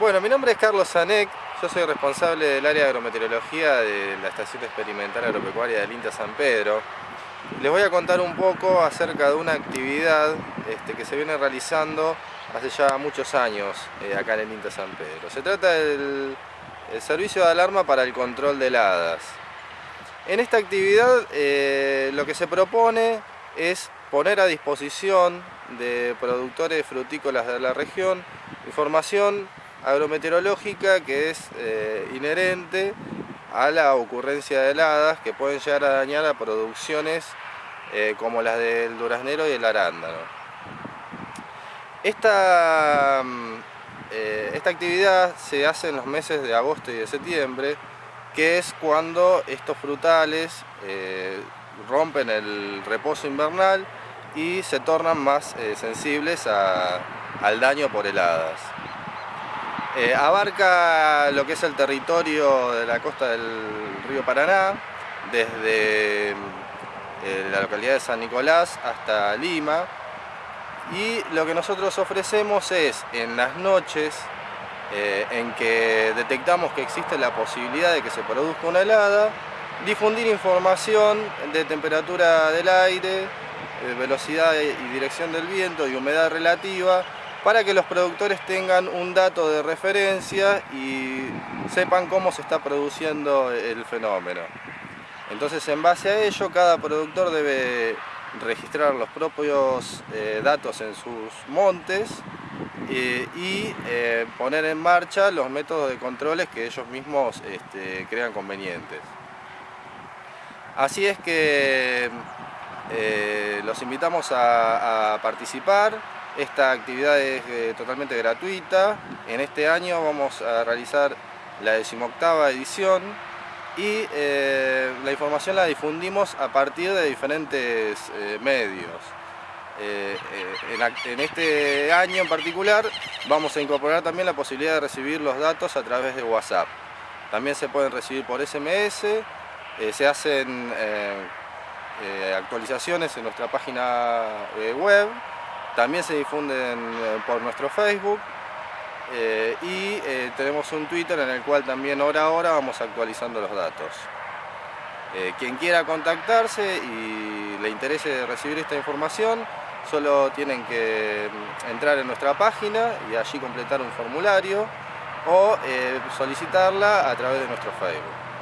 Bueno, mi nombre es Carlos Zanek, yo soy responsable del área de agrometeorología de la Estación Experimental Agropecuaria del INTA San Pedro. Les voy a contar un poco acerca de una actividad este, que se viene realizando hace ya muchos años eh, acá en el INTA San Pedro. Se trata del servicio de alarma para el control de heladas. En esta actividad eh, lo que se propone es poner a disposición de productores frutícolas de la región información agrometeorológica que es eh, inherente a la ocurrencia de heladas que pueden llegar a dañar a producciones eh, como las del duraznero y el arándano. Esta, mm, eh, esta actividad se hace en los meses de agosto y de septiembre, que es cuando estos frutales rompen el reposo invernal y se tornan más sensibles al daño por heladas. Eh, abarca lo que es el territorio de la costa del río Paraná, desde eh, la localidad de San Nicolás hasta Lima. Y lo que nosotros ofrecemos es, en las noches eh, en que detectamos que existe la posibilidad de que se produzca una helada, difundir información de temperatura del aire, velocidad y dirección del viento y humedad relativa para que los productores tengan un dato de referencia y sepan cómo se está produciendo el fenómeno. Entonces en base a ello cada productor debe registrar los propios eh, datos en sus montes eh, y eh, poner en marcha los métodos de controles que ellos mismos este, crean convenientes. Así es que los invitamos a participar, esta actividad es eh, totalmente gratuita. En este año vamos a realizar la decimoctava edición y eh, la información la difundimos a partir de diferentes eh, medios. En, en, este año en particular vamos a incorporar también la posibilidad de recibir los datos a través de WhatsApp. También se pueden recibir por SMS, se hacen actualizaciones en nuestra página web también se difunden eh, por nuestro Facebook eh, y eh, tenemos un Twitter en el cual también hora a hora vamos actualizando los datos. quien quiera contactarse y le interese recibir esta información, solo tienen que mm, entrar en nuestra página y allí completar un formulario o solicitarla a través de nuestro Facebook.